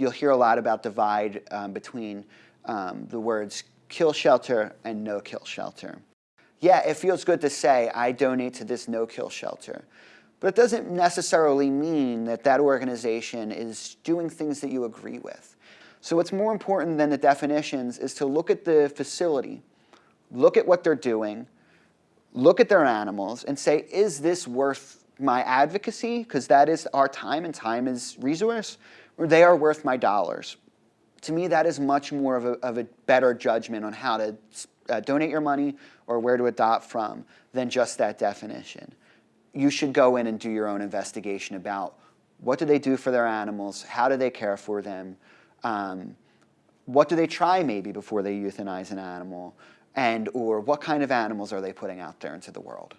you'll hear a lot about divide um, between um, the words kill shelter and no kill shelter. Yeah, it feels good to say, I donate to this no kill shelter. But it doesn't necessarily mean that that organization is doing things that you agree with. So what's more important than the definitions is to look at the facility, look at what they're doing, look at their animals and say, is this worth my advocacy? Because that is our time and time is resource, or they are worth my dollars. To me, that is much more of a, of a better judgment on how to uh, donate your money or where to adopt from than just that definition. You should go in and do your own investigation about what do they do for their animals, how do they care for them, um, what do they try maybe before they euthanize an animal, and or what kind of animals are they putting out there into the world.